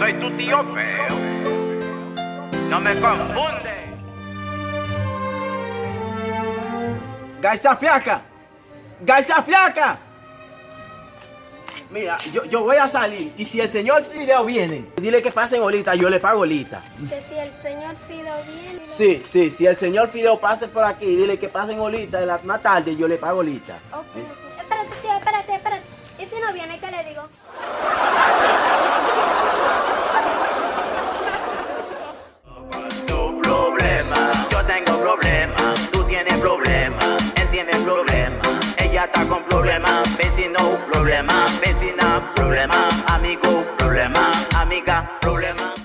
soy tu tío feo. No me confunde. Garza flaca. Garza flaca. Mira, yo, yo voy a salir y si el señor Fideo viene, dile que pasen ahorita, yo le pago ahorita. Que si el señor Fido viene. Sí, sí, si el señor Fideo pase por aquí, dile que pasen ahorita, en la más tarde yo le pago ahorita. Ok, ok. Espérate, tío, espérate, espérate. ¿Y si no viene, qué le digo? Problema, ella está con problema, vecino problema, vecina problema, amigo problema, amiga problema.